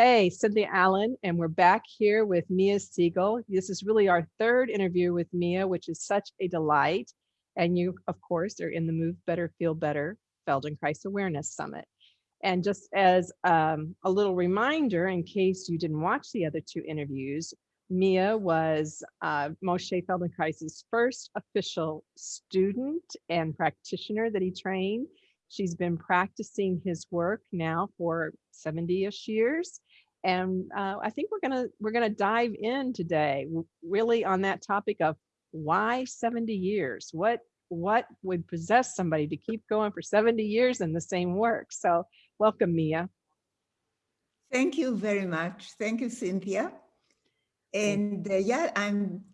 Hey, Cynthia Allen, and we're back here with Mia Segal. This is really our third interview with Mia, which is such a delight. And you, of course, are in the Move Better, Feel Better Feldenkrais Awareness Summit. And just as um, a little reminder, in case you didn't watch the other two interviews, Mia was uh, Moshe Feldenkrais's first official student and practitioner that he trained. She's been practicing his work now for 70-ish years. And uh, I think we're gonna we're gonna dive in today, really on that topic of why 70 years? What what would possess somebody to keep going for 70 years in the same work? So welcome, Mia. Thank you very much. Thank you, Cynthia. And uh, yeah, I'm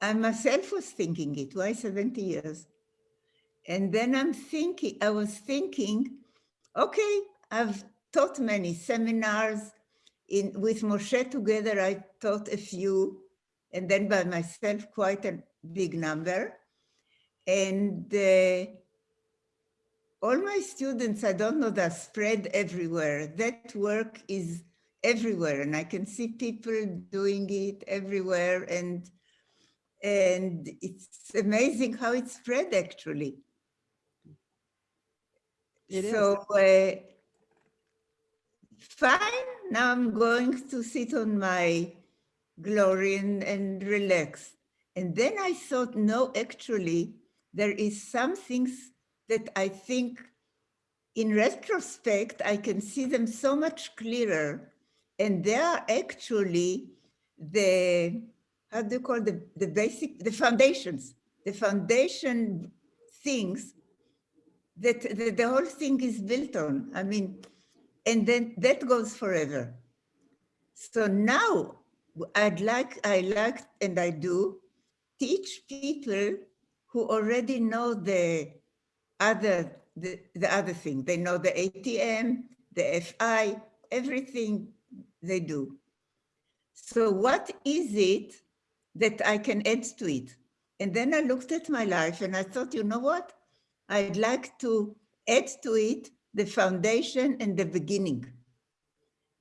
I myself was thinking it, why 70 years? And then I'm thinking, I was thinking, okay, I've taught many seminars in with Moshe together. I taught a few, and then by myself, quite a big number. And uh, all my students, I don't know, they're spread everywhere. That work is everywhere, and I can see people doing it everywhere. And and it's amazing how it's spread actually. It so uh, fine, now I'm going to sit on my glory and, and relax. And then I thought, no, actually, there is some things that I think in retrospect, I can see them so much clearer. And they are actually the, how do you call the, the basic, the foundations, the foundation things that, that the whole thing is built on. I mean, and then that goes forever. So now I'd like, I like, and I do, teach people who already know the other, the, the other thing. They know the ATM, the FI, everything they do. So what is it that I can add to it? And then I looked at my life and I thought, you know what? I'd like to add to it the foundation and the beginning.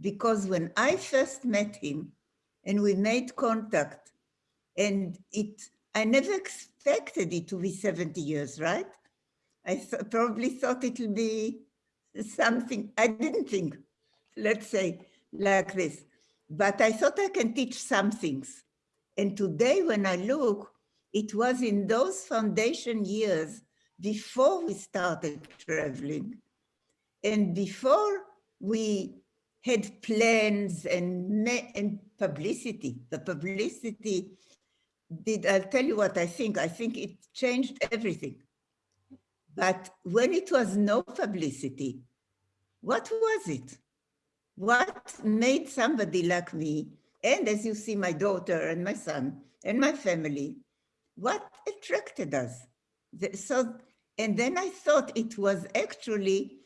Because when I first met him and we made contact and it, I never expected it to be 70 years, right? I th probably thought it will be something, I didn't think, let's say like this, but I thought I can teach some things. And today when I look, it was in those foundation years before we started traveling and before we had plans and, and publicity, the publicity did, I'll tell you what I think, I think it changed everything. But when it was no publicity, what was it? What made somebody like me, and as you see, my daughter and my son and my family, what attracted us? So and then I thought it was actually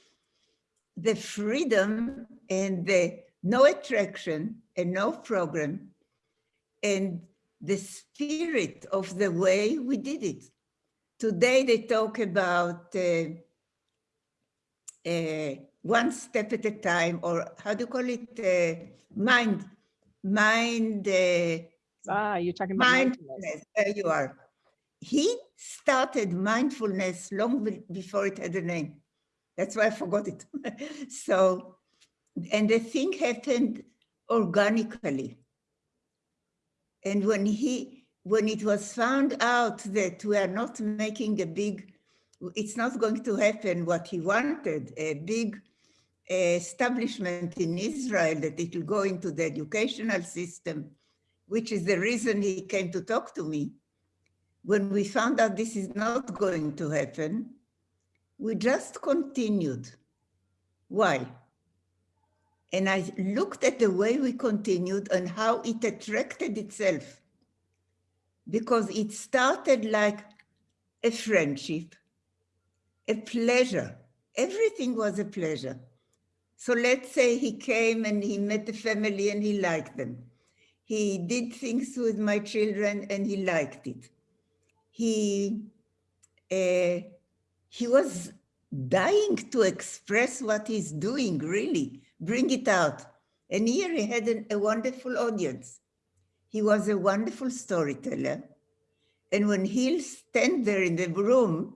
the freedom and the no attraction and no program and the spirit of the way we did it. Today they talk about uh, uh, one step at a time, or how do you call it? Uh, mind, mind. Uh, ah, you're talking about mindfulness. mindfulness. There you are he started mindfulness long before it had a name. That's why I forgot it. so, and the thing happened organically. And when he, when it was found out that we are not making a big, it's not going to happen what he wanted, a big uh, establishment in Israel that it will go into the educational system, which is the reason he came to talk to me when we found out this is not going to happen, we just continued. Why? And I looked at the way we continued and how it attracted itself. Because it started like a friendship, a pleasure. Everything was a pleasure. So let's say he came and he met the family and he liked them. He did things with my children and he liked it he uh, he was dying to express what he's doing, really, bring it out. And here he had an, a wonderful audience. He was a wonderful storyteller. And when he'll stand there in the room,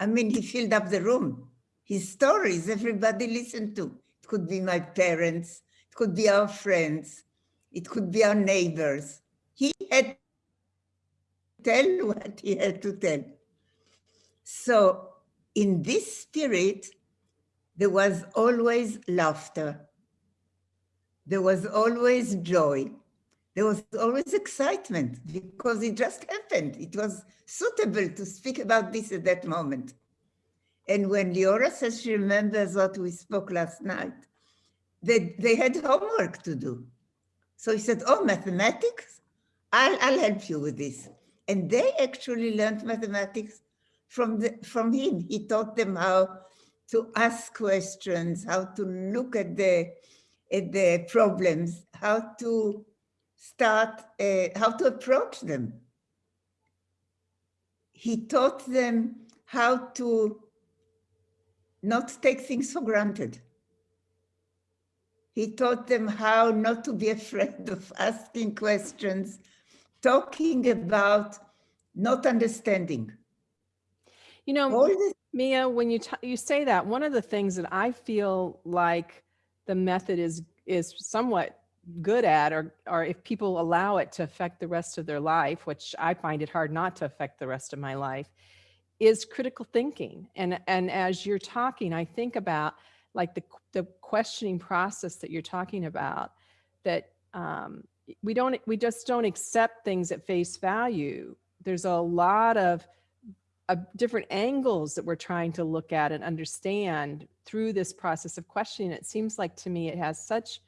I mean, he filled up the room. His stories, everybody listened to. It could be my parents, it could be our friends, it could be our neighbors. He had to tell what he had to tell. So in this spirit, there was always laughter. There was always joy. There was always excitement because it just happened. It was suitable to speak about this at that moment. And when Leora says she remembers what we spoke last night, they, they had homework to do. So he said, oh, mathematics? I'll, I'll help you with this. And they actually learned mathematics from, the, from him. He taught them how to ask questions, how to look at the, at the problems, how to start, uh, how to approach them. He taught them how to not take things for granted. He taught them how not to be afraid of asking questions, talking about not understanding. You know, Mia, when you you say that, one of the things that I feel like the method is is somewhat good at, or or if people allow it to affect the rest of their life, which I find it hard not to affect the rest of my life, is critical thinking. And and as you're talking, I think about like the the questioning process that you're talking about. That um, we don't we just don't accept things at face value. There's a lot of different angles that we're trying to look at and understand through this process of questioning. It seems like to me it has such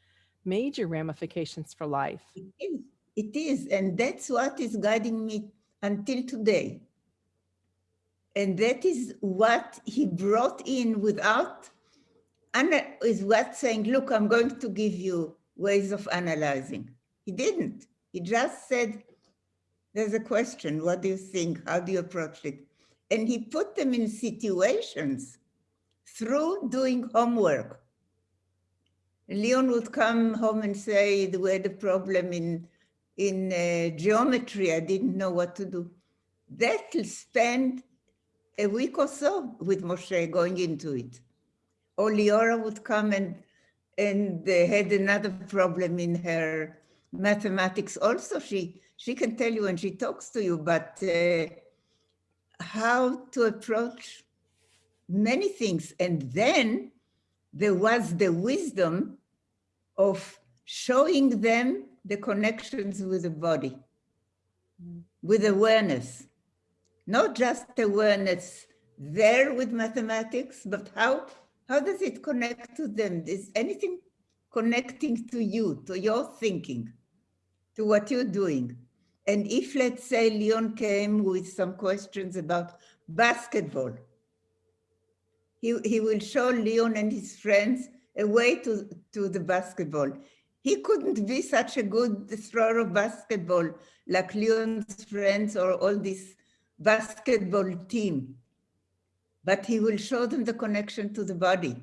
major ramifications for life. It is, it is. and that's what is guiding me until today. And that is what he brought in without, is what saying, look, I'm going to give you ways of analyzing. He didn't. He just said, there's a question. What do you think? How do you approach it? And he put them in situations through doing homework. Leon would come home and say, we had a problem in, in uh, geometry, I didn't know what to do. That'll spend a week or so with Moshe going into it. Or Leora would come and, and uh, had another problem in her mathematics also. She, she can tell you when she talks to you, but uh, how to approach many things. And then there was the wisdom of showing them the connections with the body, with awareness, not just awareness there with mathematics, but how, how does it connect to them? Is anything connecting to you, to your thinking, to what you're doing? And if, let's say, Leon came with some questions about basketball, he, he will show Leon and his friends a way to, to the basketball. He couldn't be such a good thrower of basketball like Leon's friends or all this basketball team. But he will show them the connection to the body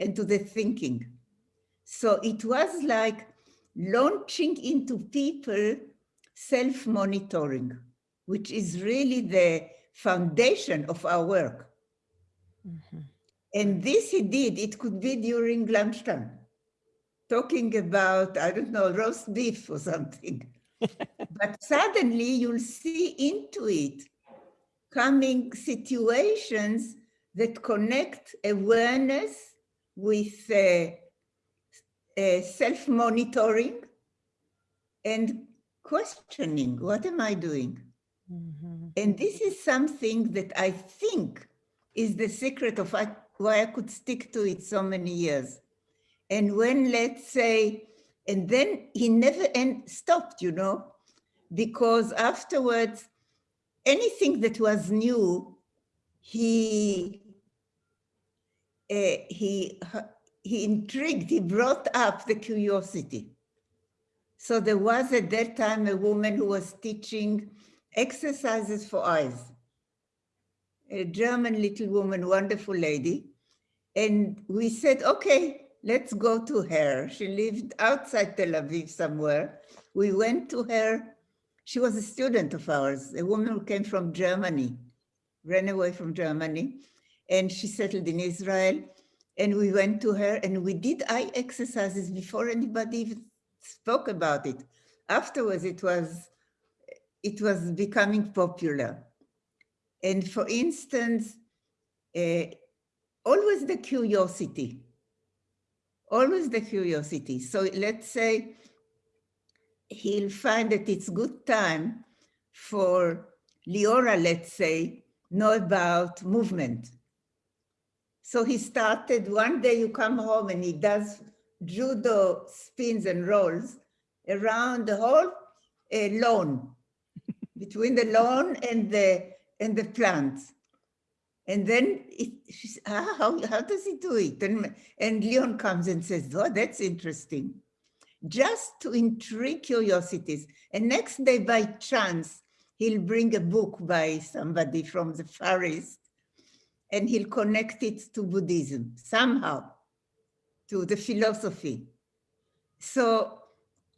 and to the thinking. So it was like launching into people self-monitoring, which is really the foundation of our work. Mm -hmm. And this he did, it could be during lunchtime, talking about, I don't know, roast beef or something. but suddenly you'll see into it coming situations that connect awareness with uh, uh, self-monitoring and questioning, what am I doing? Mm -hmm. And this is something that I think is the secret of why I could stick to it so many years. And when, let's say, and then he never end, stopped, you know, because afterwards, anything that was new, he, uh, he, he intrigued, he brought up the curiosity. So there was at that time a woman who was teaching exercises for eyes. A German little woman, wonderful lady. And we said, okay, let's go to her. She lived outside Tel Aviv somewhere. We went to her. She was a student of ours, a woman who came from Germany, ran away from Germany, and she settled in Israel. And we went to her and we did eye exercises before anybody even spoke about it. Afterwards, it was, it was becoming popular. And for instance, uh, always the curiosity, always the curiosity. So let's say he'll find that it's good time for Leora, let's say, know about movement. So he started, one day you come home and he does judo spins and rolls around the whole uh, lawn, between the lawn and the, and the plants. And then it, she's, ah, how, how does he do it? And, and Leon comes and says, oh, that's interesting. Just to intrigue curiosities. And next day, by chance, he'll bring a book by somebody from the Far East and he'll connect it to Buddhism somehow, to the philosophy. So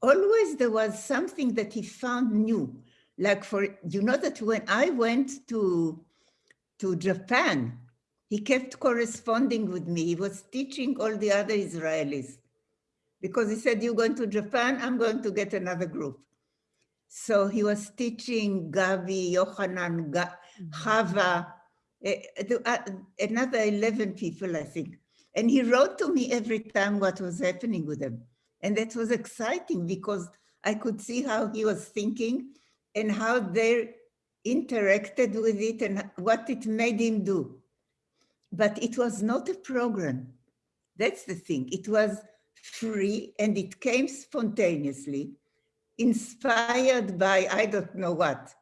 always there was something that he found new. Like for, you know that when I went to to Japan. He kept corresponding with me. He was teaching all the other Israelis because he said, you're going to Japan, I'm going to get another group. So he was teaching Gavi, Yohanan, Ga Hava, uh, another 11 people, I think. And he wrote to me every time what was happening with them. And that was exciting because I could see how he was thinking and how they interacted with it and what it made him do. But it was not a program. That's the thing. It was free and it came spontaneously, inspired by I don't know what,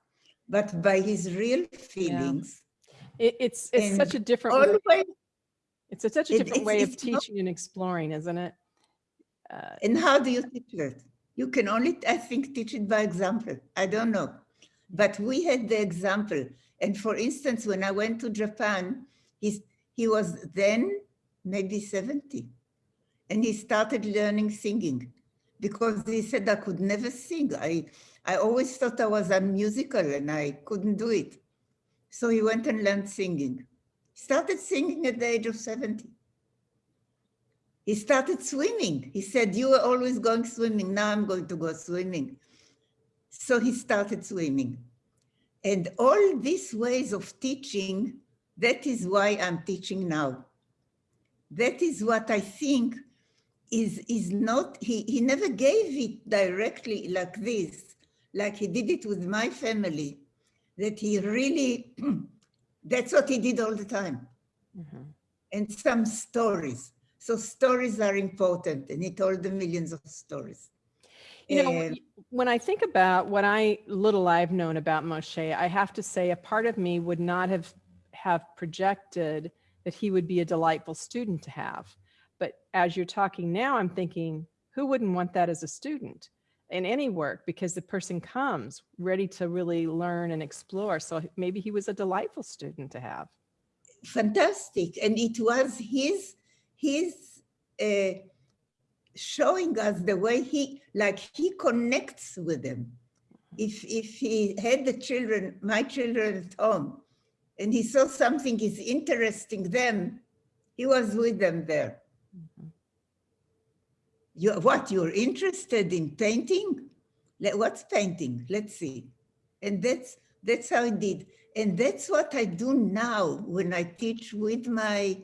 but by his real feelings. Yeah. It, it's it's such a different always, way. It's a, such a different it, way of not, teaching and exploring, isn't it? Uh, and how do you teach it? You can only, I think, teach it by example. I don't know. But we had the example. And for instance, when I went to Japan, he's, he was then maybe 70. And he started learning singing because he said I could never sing. I, I always thought I was unmusical and I couldn't do it. So he went and learned singing. Started singing at the age of 70. He started swimming. He said, you were always going swimming. Now I'm going to go swimming. So he started swimming. And all these ways of teaching, that is why I'm teaching now. That is what I think is, is not, he, he never gave it directly like this, like he did it with my family, that he really, that's what he did all the time. Mm -hmm. And some stories. So stories are important and he told the millions of stories. You know, when I think about what I little I've known about Moshe, I have to say a part of me would not have have projected that he would be a delightful student to have. But as you're talking now, I'm thinking, who wouldn't want that as a student in any work because the person comes ready to really learn and explore. So maybe he was a delightful student to have. Fantastic. And it was his, his uh, showing us the way he, like he connects with them. If, if he had the children, my children at home, and he saw something is interesting them, he was with them there. Mm -hmm. You, what, you're interested in painting? What's painting? Let's see. And that's, that's how I did. And that's what I do now when I teach with my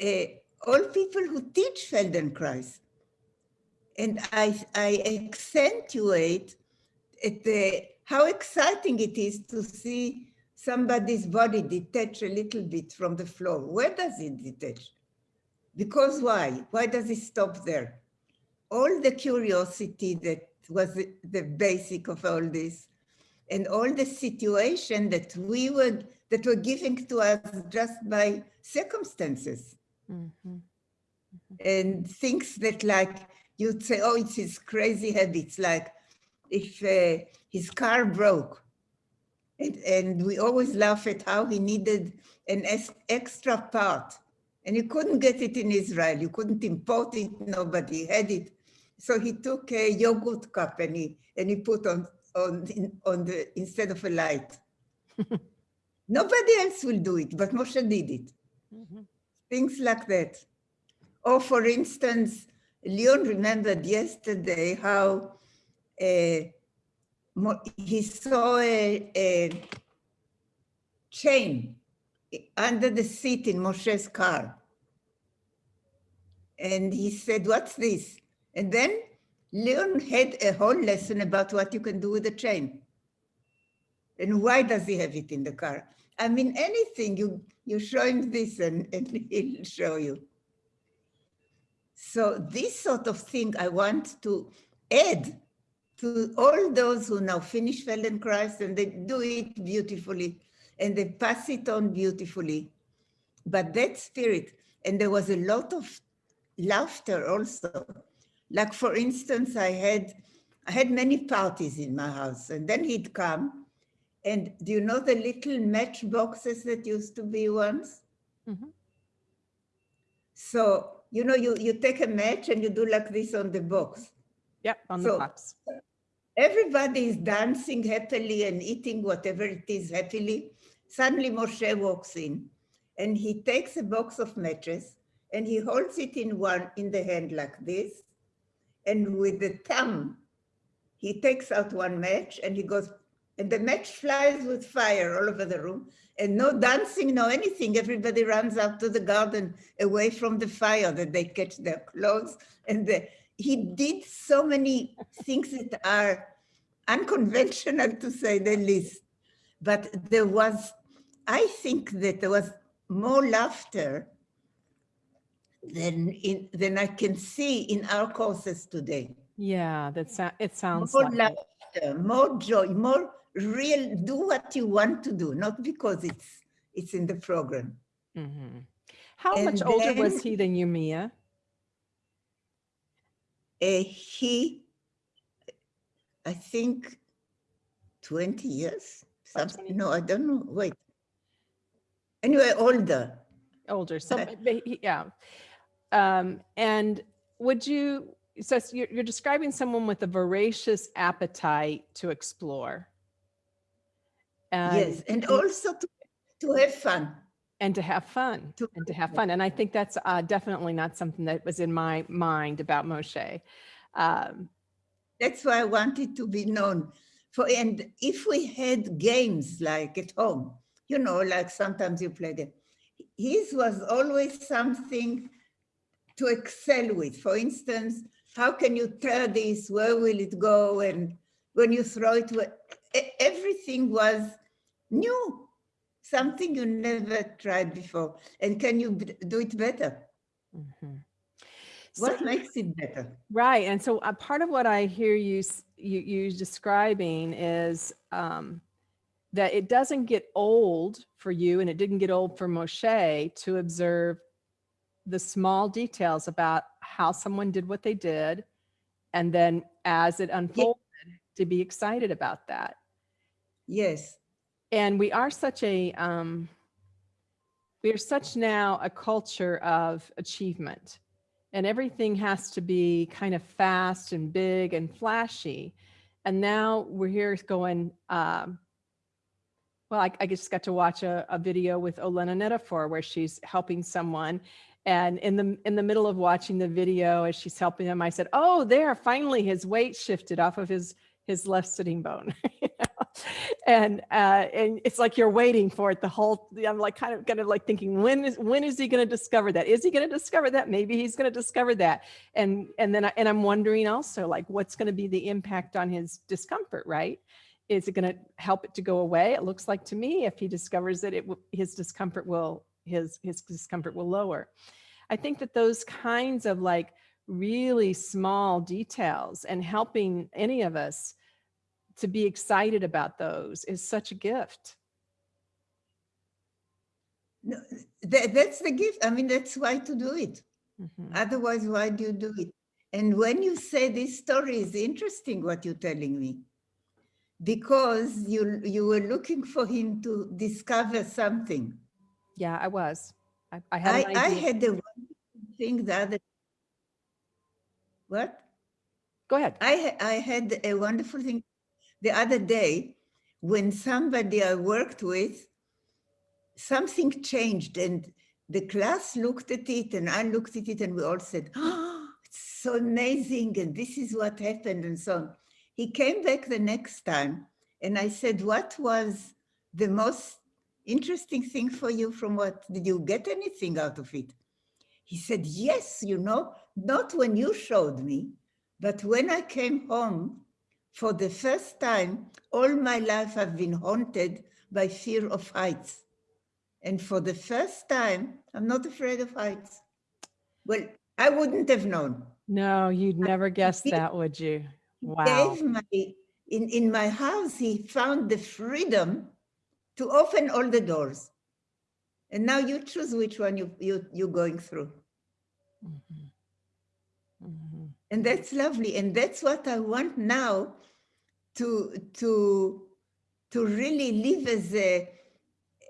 uh, all people who teach Feldenkrais. And I, I accentuate at the, how exciting it is to see somebody's body detach a little bit from the floor. Where does it detach? Because why? Why does it stop there? All the curiosity that was the, basic of all this and all the situation that we were that were given to us just by circumstances. Mm -hmm. And things that like you'd say, oh, it's his crazy habits, like if uh, his car broke. And, and we always laugh at how he needed an extra part. And you couldn't get it in Israel. You couldn't import it. Nobody had it. So he took a yogurt cup and he and he put on on on the instead of a light. Nobody else will do it, but Moshe did it. Mhm. Things like that. Or for instance, Leon remembered yesterday how uh, Mo- he saw a, a chain under the seat in Moshe's car. And he said, what's this? And then Leon had a whole lesson about what you can do with a chain. And why does he have it in the car? I mean, anything, you, you show him this and, and he'll show you. So this sort of thing I want to add to all those who now finish Feldenkrais and they do it beautifully and they pass it on beautifully. But that spirit, and there was a lot of laughter also. Like for instance, I had I had many parties in my house, and then he'd come. And do you know the little match boxes that used to be once? Mhm. So you know, you you take a match and you do like this on the box. Yeah, on the So- box. Everybody is dancing happily and eating whatever it is happily. Suddenly Moshe walks in and he takes a box of matches and he holds it in one in the hand like this. And with the thumb, he takes out one match and he goes, and the match flies with fire all over the room. And no dancing, no anything. Everybody runs out to the garden away from the fire that they catch their clothes. And the, he did so many things that are unconventional to say the least. But there was, I think that there was more laughter than in than I can see in our courses today. Yeah, that's it sounds More like it. laughter, more joy, more real. Do what you want to do, not because it's it's in the program. Mm -hmm. How And much older was he than you, Mia? Uh, he, I think, twenty years. Something. 20. No, I don't know. Wait. Anyway, older. Older, so, yeah. Um, and would you, so you're, you're describing someone with a voracious appetite to explore. yes, and and- also to, to have fun. and to have fun To- and to have fun. And I think that's uh, definitely not something that was in my mind about Moshe. Um, That's why I wanted to be known. For and if we had games like at home, you know, like sometimes you play them, his was always something to excel with. For instance, how can you throw this? Where will it go? And when you throw it, everything was new, something you never tried before. And can you do it better? mhm. What So- makes it better? Right. And so a part of what I hear you, you, you describing is um, that it doesn't get old for you and it didn't get old for Moshe to observe the small details about how someone did what they did. And then as it unfolded, to be excited about that. Yes. and we are such a um, we are such now a culture of achievement and everything has to be kind of fast and big and flashy and now we're here going um, well I, I just got to watch a, a video with olena netafor where she's helping someone and in the in the middle of watching the video as she's helping him i said oh there finally his weight shifted off of his his left sitting bone. And uh and it's like you're waiting for it the whole i'm like kind of kind of like thinking when is when is he going to discover that? Is he going to discover that? Maybe he's going to discover that. And and then I, and i'm wondering also like what's going to be the impact on his discomfort right? Is it going to help it to go away? It looks like to me if he discovers that it his discomfort will his his discomfort will lower i think that those kinds of like really small details and helping any of us to be excited about those is such a gift. No, that, that's the gift. I mean, that's why to do it. Mhm. Otherwise, why do you do it? And when you say this story is interesting, what you're telling me, because you you were looking for him to discover something. Yeah, I was. I, I had I, I had wonderful thing the other. What? Go ahead. I, I had a wonderful thing the other day when somebody I worked with, something changed and the class looked at it and I looked at it and we all said, oh, it's so amazing and this is what happened and so on. He came back the next time and I said, what was the most interesting thing for you from what, did you get anything out of it? He said, yes, you know, not when you showed me, but when I came home, for the first time, all my life I've been haunted by fear of heights. And for the first time, I'm not afraid of heights. Well, I wouldn't have known. No, you'd never guess that, would you? Wow. My, in, in my house, he found the freedom to open all the doors. And now you choose which one you, you, you're going through. Mhm. Mhm. And that's lovely. And that's what I want now to, to, to really live as a,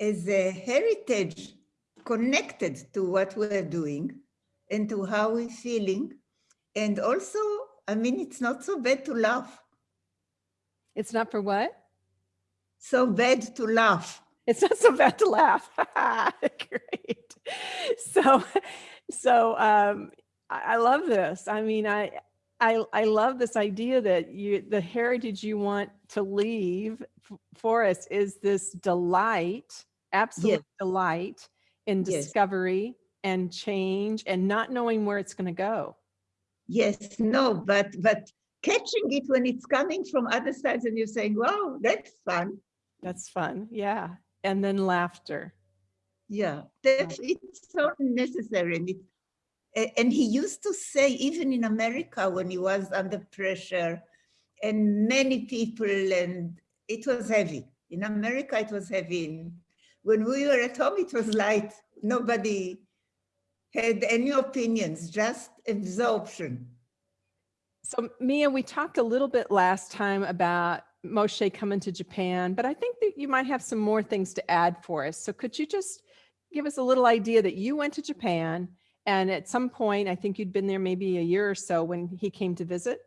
as a heritage connected to what we're doing and to how we're feeling. And also, I mean, it's not so bad to laugh. It's not for what? So bad to laugh. It's not so bad to laugh. Great. So, so um, I, I love this. I mean, I, I, I love this idea that you, the heritage you want to leave for us is this delight, absolute delight in Yes. discovery and change and not knowing where it's going to go. Yes, no, but but catching it when it's coming from other sides and you're saying, wow, that's fun. That's fun. Yeah. And then laughter. Yeah, it's so necessary. And, it, and he used to say, even in America, when he was under pressure, and many people, and it was heavy. In America, it was heavy. When we were at home, it was light. Nobody had any opinions, just absorption. So Mia, we talked a little bit last time about Moshe coming to Japan, but I think that you might have some more things to add for us. So could you just give us a little idea that you went to Japan and at some point, I think you'd been there maybe a year or so when he came to visit?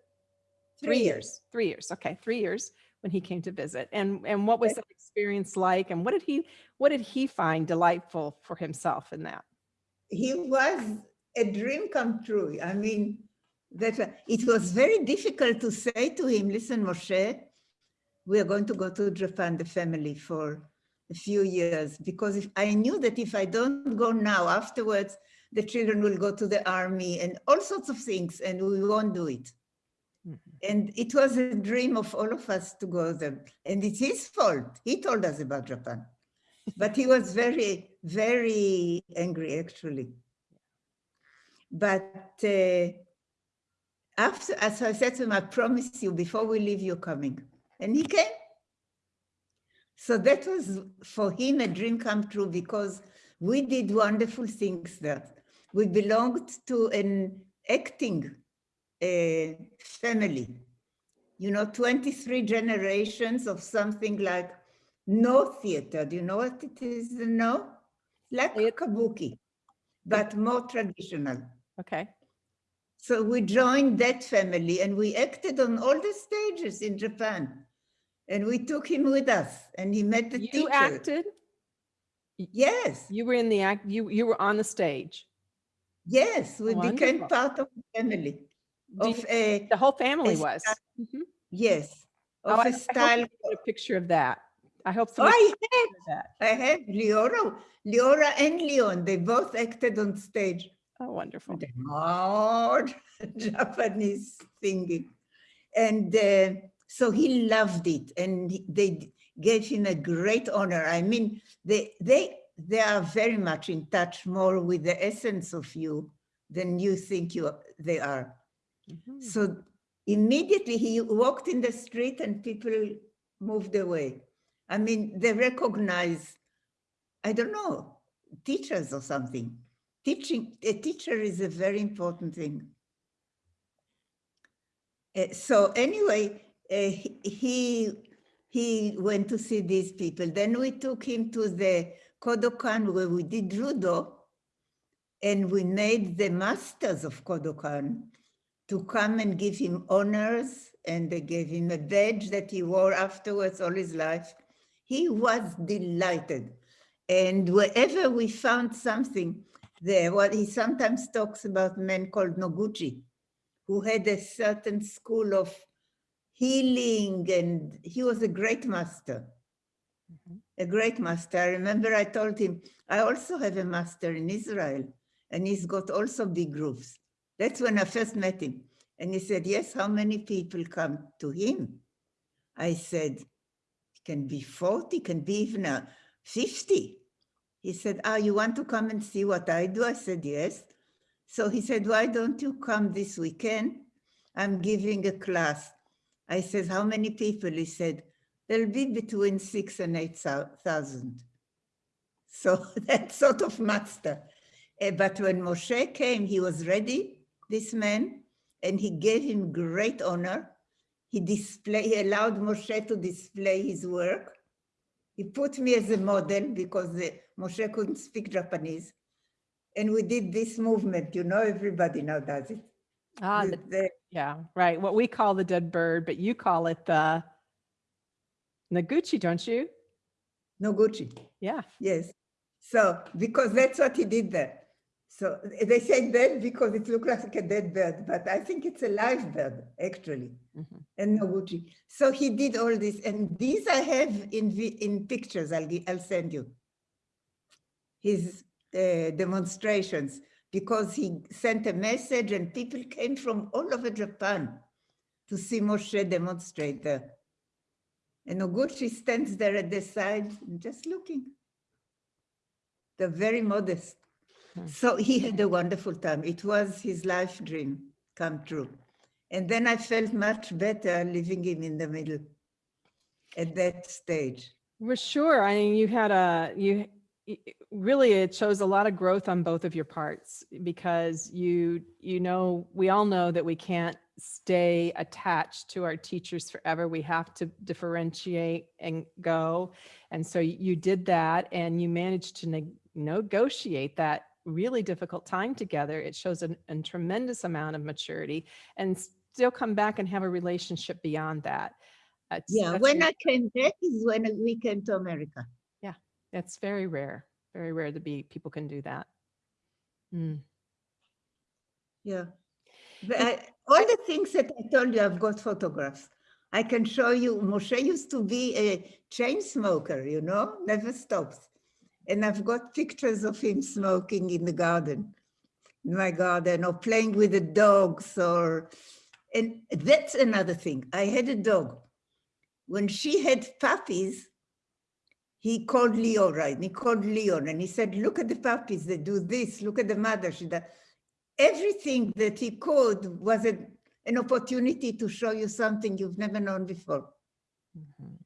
Three years, three years. Okay, three years when he came to visit. And and what was that experience like? And what did he what did he find delightful for himself in that? he was a dream come true. I mean, that it was very difficult to say to him, listen, Moshe, we are going to go to Japan, the family, for a few years, because if I knew that if I don't go now, afterwards, the children will go to the army and all sorts of things, and we won't do it. Mhm. And it was a dream of all of us to go there. And it's his fault. He told us about Japan. But he was very, very angry, actually. But uh, after, as I said to him, I promise you, before we leave, you're coming. And he came. So that was for him a dream come true because we did wonderful things there. We belonged to an acting uh, family. You know, 23 generations of something like Noh theater. Do you know what it is? No? Like kabuki, but more traditional. Okay. So we joined that family and we acted on all the stages in Japan. And we took him with us and he met the You teacher. acted, Yes, you were in the act, you you were on the stage. yes, we became part of the family. Of you- a, The whole family was. Mhm. yes, Oh, of I- I a hope style. you get a picture of that. I hope Oh, I had, that. I had Leora, Leora and Leon, they both acted on stage. Oh, wonderful. the hard Japanese singing. And uh, so he loved it and they gave him a great honor. I mean, they, they, they are very much in touch more with the essence of you than you think you, they are. Mhm. So immediately he walked in the street and people moved away. I mean, they recognize, I don't know, teachers or something. Teaching, a teacher is a very important thing. Uh, so anyway, he- he, he went to see these people. Then we took him to the Kodokan where we did judo. And we made the masters of Kodokan to come and give him honors and they gave him a badge that he wore afterwards all his life. He was delighted. And wherever we found something there, what he sometimes talks about men called Noguchi, who had a certain school of healing and he was a great master, Mhm. a great master. I remember I told him, I also have a master in Israel and he's got also big roofs. That's when I first met him. And he said, yes, how many people come to him? I said, it can be 40, can be even uh, 50. He said, ah, you want to come and see what I do? I said, yes. So he said, why don't you come this weekend? I'm giving a class. I said, how many people? He said, there'll be between six and 8,000. So that sort of master. Eh, But when Moshe came, he was ready, this man, and he gave him great honor. He display, he allowed Moshe to display his work. He put me as a model because the, Moshe couldn't speak Japanese. And we did this movement, you know, everybody now does it. Ah, The- the- yeah, right. What we call the dead bird, but you call it the Noguchi, don't you? Noguchi. Yeah. Yes. So, because that's what he did there. So they say dead because it looks like a dead bird, but I think it's a live bird, actually, Mhm. and Noguchi. So he did all this, and these I have in in pictures. I'll I'll send you his uh, demonstrations because he sent a message, and people came from all over Japan to see Moshe demonstrate there. And Noguchi stands there at the side, just looking. They're very modest. Hmm. So he had a wonderful time. It was his life dream come true. And then I felt much better leaving him in the middle at that stage. For sure. I mean, you had a, you, really, it shows a lot of growth on both of your parts because you, you know, we all know that we can't stay attached to our teachers forever. We have to differentiate and go. And so you did that and you managed to neg- negotiate that really difficult time together. It shows an- a tremendous amount of maturity and still come back and have a relationship beyond that. Yeah, when I came back is when we came to America. That's very rare, very rare to be, people can do that. Mm. Yeah. I, all the things that I told you, I've got photographs. I can show you, Moshe used to be a chain smoker, you know, never stops. And I've got pictures of him smoking in the garden, in my garden, or playing with the dogs, or, and that's another thing. I had a dog. When she had puppies, he called Leo, right? He called Leon and he said, look at the puppies, they do this, look at the mother, she does everything that he called was a, an opportunity to show you something you've never known before. Mhm.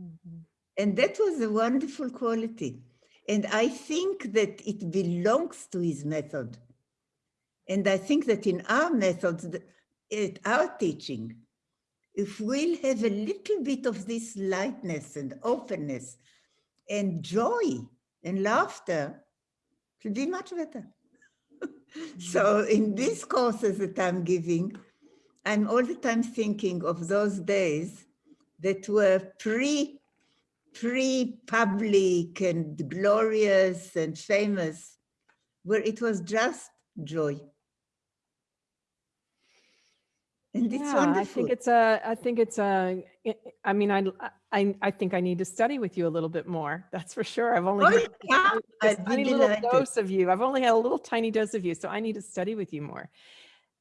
Mhm. And that was a wonderful quality. And I think that it belongs to his method. And I think that in our methods, th- at our teaching, if we'll have a little bit of this lightness and openness and joy and laughter, it'll be much better. so in these courses that I'm giving, I'm all the time thinking of those days that were pre pre-public and glorious and famous, where it was just joy. And it's Yeah, I think it's a, I think it's a, I mean, I, I, I think I need to study with you a little bit more. That's for sure. I've only Oh, just a little- tiny little delighted. dose of you. I've only had a little tiny dose of you, so I need to study with you more.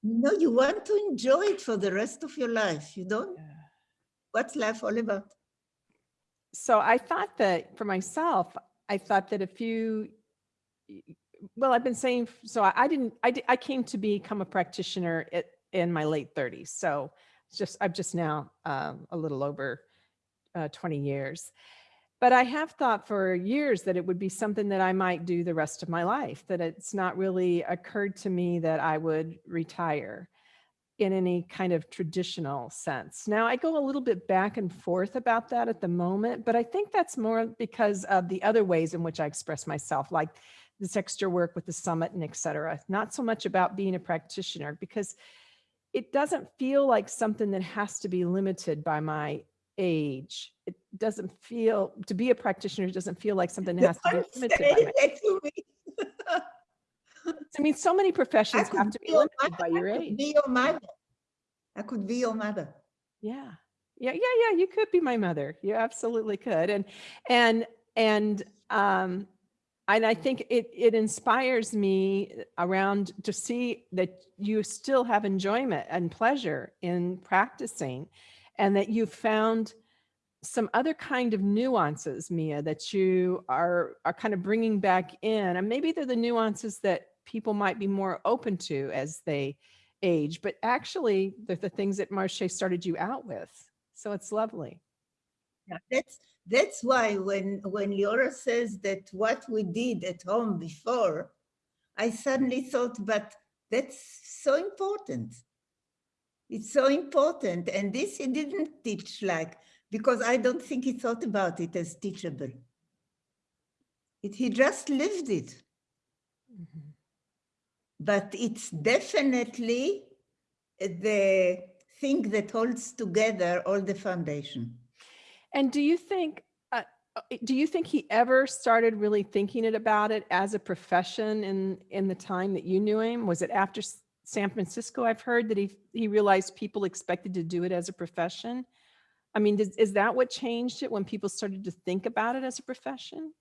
No, you want to enjoy it for the rest of your life. You don't, what's life all about? So I thought that for myself, I thought that if you, well, I've been saying, so I I didn't, I, I came to become a practitioner at, in my late thirties. So it's just, I'm just now um, a little over uh, 20 years. But I have thought for years that it would be something that I might do the rest of my life, that it's not really occurred to me that I would retire in any kind of traditional sense. Now I go a little bit back and forth about that at the moment, but I think that's more because of the other ways in which I express myself, like this extra work with the summit and et cetera. Not so much about being a practitioner because it doesn't feel like something that has to be limited by my age. It doesn't feel, to be a practitioner doesn't feel like something that has to be limited by my that to me. I mean, so many professions have to be your limited mother. by I your could age. Be your mother. I could be your mother. Yeah. Yeah, yeah, yeah, you could be my mother. You absolutely could. And and and um and I think it it inspires me around to see that you still have enjoyment and pleasure in practicing and that you found some other kind of nuances, Mia, that you are are kind of bringing back in. And maybe they're the nuances that people might be more open to as they age, but actually they're the things that Moshe started you out with. So it's lovely. Yeah, That's that's why when when Leora says that what we did at home before, I suddenly thought, but that's so important. It's so important. And this he didn't teach like, because I don't think he thought about it as teachable. It, he just lived it. Mhm. But it's definitely the thing that holds together all the foundation. And do you think, uh, uh, do you think he ever started really thinking it about it as a profession in, in the time that you knew him? Was it after San Francisco? I've heard that he, he realized people expected to do it as a profession. I mean, is, is that what changed it when people started to think about it as a profession?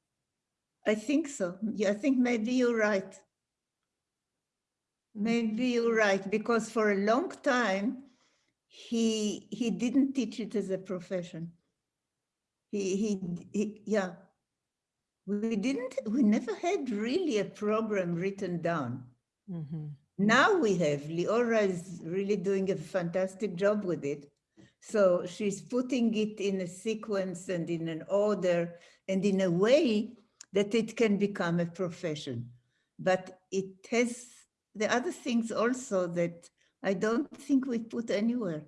I think so. Yeah, I think maybe you're right. Maybe you're right, because for a long time, he he didn't teach it as a profession. He he, he yeah. We didn't, we never had really a program written down. Mhm. Now we have, Leora is really doing a fantastic job with it. So she's putting it in a sequence and in an order and in a way that it can become a profession. But it has the other things also that I don't think we put anywhere.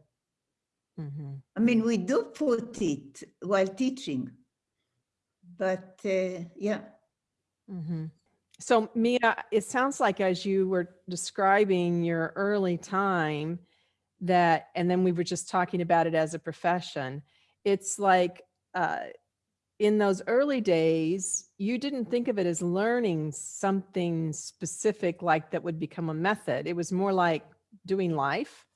Mhm. I mean, we do put it while teaching, but uh, yeah. Mhm. So Mia, it sounds like as you were describing your early time that, and then we were just talking about it as a profession, it's like uh, in those early days, you didn't think of it as learning something specific like that would become a method. It was more like doing life.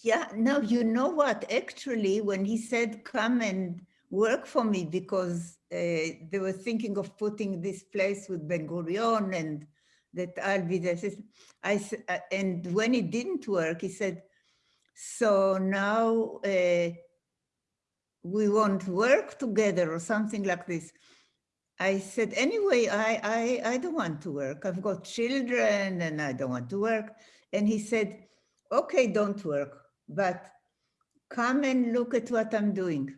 Yeah, no, you know what? Actually, when he said, come and work for me, because uh, they were thinking of putting this place with Ben Gurion and that I'll be. I, uh, and when it didn't work, he said, so now uh, we won't work together or something like this. I said, anyway, I, I, I don't want to work. I've got children and I don't want to work. And he said, okay, don't work, but come and look at what I'm doing.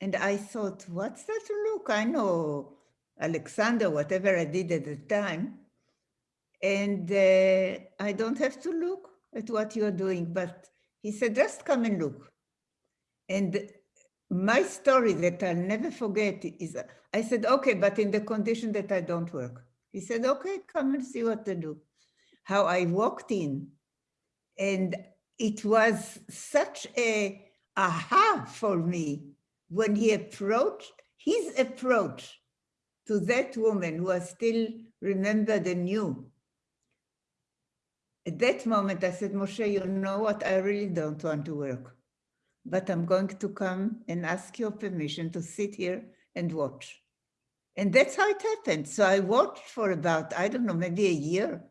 And I thought, what's that look? I know Alexander, whatever I did at the time. And uh, I don't have to look at what you're doing. But he said, just come and look. And my story that I'll never forget is I said, okay, but in the condition that I don't work. He said, okay, come and see what to do. How I walked in and it was such a aha for me when he approached, his approach to that woman who I still remembered and knew. At that moment, I said, Moshe, you know what? I really don't want to work, but I'm going to come and ask your permission to sit here and watch. And that's how it happened. So I watched for about, I don't know, maybe a year.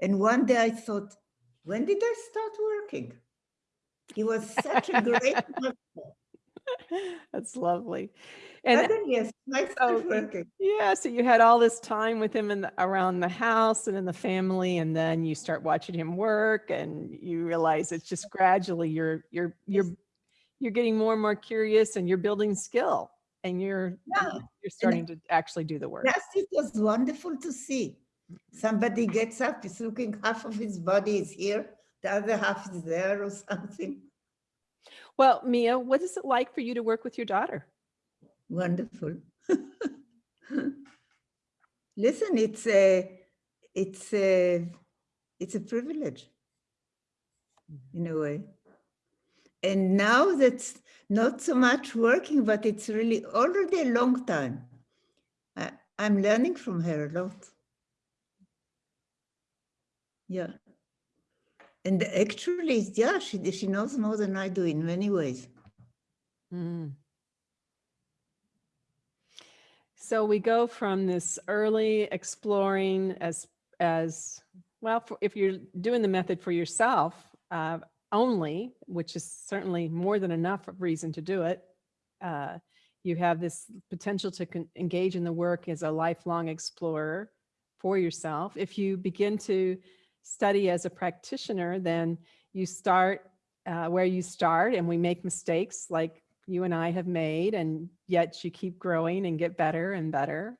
And one day I thought, when did I start working? He was such a great master. That's lovely. And Suddenly I So, working. yeah, so you had all this time with him in the, around the house and in the family, and then you start watching him work, and you realize it's just gradually you're you're you're you're getting more and more curious, and you're building skill, and you're Yeah, you're starting to actually do the work. Yes, it was wonderful to see. Somebody gets up, is looking, half of his body is here, the other half is there or something. Well, Mia, what is it like for you to work with your daughter? Wonderful. listen, it's a, it's a, it's a privilege mm-hmm. in a way. And now that's not so much working, but it's really already a long time. I, I'm learning from her a lot. Yeah. And actually, yeah, she, she knows more than I do in many ways. Mm. So we go from this early exploring as, as well, for, if you're doing the method for yourself uh, only, which is certainly more than enough reason to do it, uh, you have this potential to engage in the work as a lifelong explorer for yourself. If you begin to study as a practitioner, then you start uh, where you start and we make mistakes like you and I have made, and yet you keep growing and get better and better.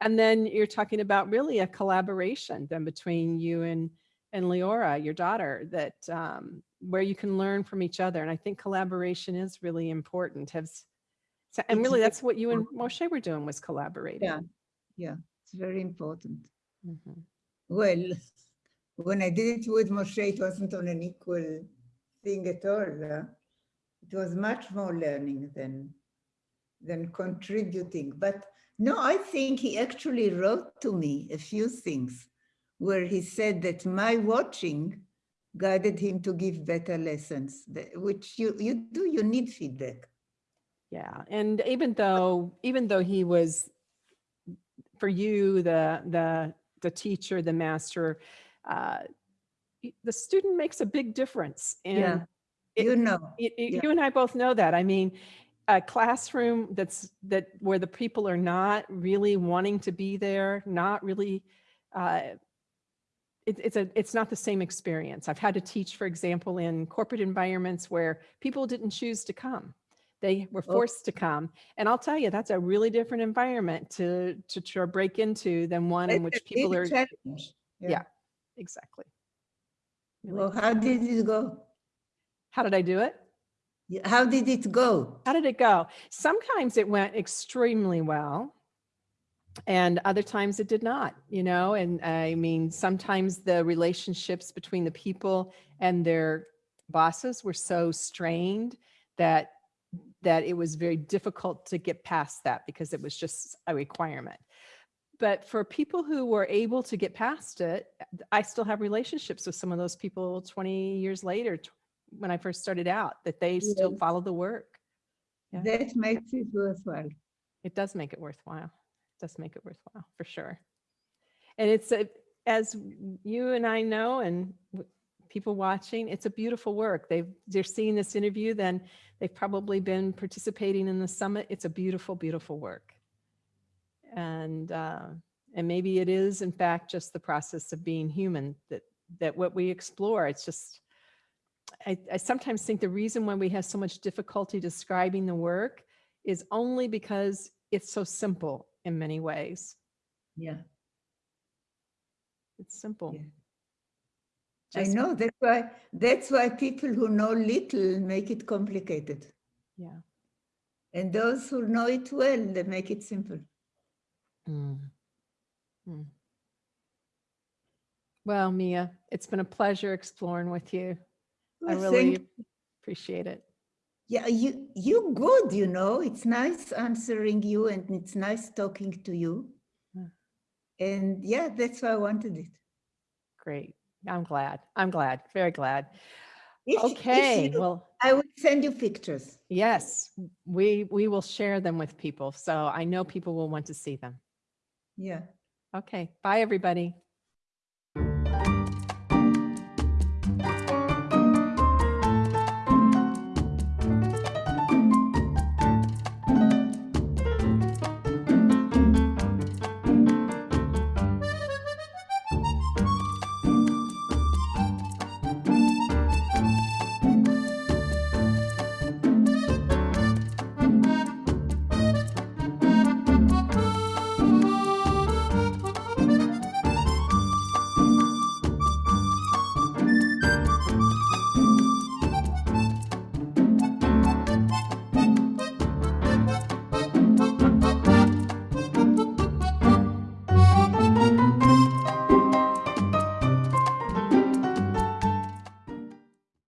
And then you're talking about really a collaboration then between you and and Leora, your daughter, that um, where you can learn from each other. And I think collaboration is really important. Has so, and really that's what you and Moshe were doing was collaborating. Yeah, yeah, it's very important. Mhm. Well, when I did it with Moshe, it wasn't on an equal thing at all. uh, It was much more learning than, than contributing. But no, I think he actually wrote to me a few things where he said that my watching guided him to give better lessons, which you, you do, you need feedback. Yeah, and even though even though he was for you the the the teacher, the master, uh, the student makes a big difference. And Yeah, it- You know, y- y- yeah. you and I both know that. I mean, a classroom that's that where the people are not really wanting to be there, not really. Uh, it's a it's not the same experience. I've had to teach, for example, in corporate environments where people didn't choose to come. They were Oh. forced to come. And I'll tell you, that's a really different environment to to to break into than one in which people are challenge. yeah. Exactly. Really. Well, how did it go? How did I do it? How did it go? How did it go? Sometimes it went extremely well. And other times it did not, you know, and I mean, sometimes the relationships between the people and their bosses were so strained that that it was very difficult to get past that because it was just a requirement. But for people who were able to get past it, I still have relationships with some of those people 20 years later when I first started out that they still follow the work. Yeah. That makes it worthwhile. It does make it worthwhile. It does make it worthwhile for sure. And it's a, as you and I know, and people watching, it's a beautiful work. They've they're seeing this interview, then they've probably been participating in the summit. It's a beautiful, beautiful work. And uh, and maybe it is in fact just the process of being human that that what we explore. It's just I, I sometimes think the reason why we have so much difficulty describing the work is only because it's so simple in many ways. Yeah, It's simple. Yeah. I know. That's why. That's why people who know little make it complicated, Yeah. and those who know it well, they make it simple. Mm. Mm. Well, Mia, it's been a pleasure exploring with you. I really thank- appreciate it. yeah, you you good. You know, it's nice answering you, and it's nice talking to you. Yeah. And yeah, that's why I wanted it. Great. I'm glad. I'm glad. Very glad. If- if Okay. you- Well, I will send you pictures. yes, we we will share them with people. So I know people will want to see them. Yeah. Okay. Bye, everybody.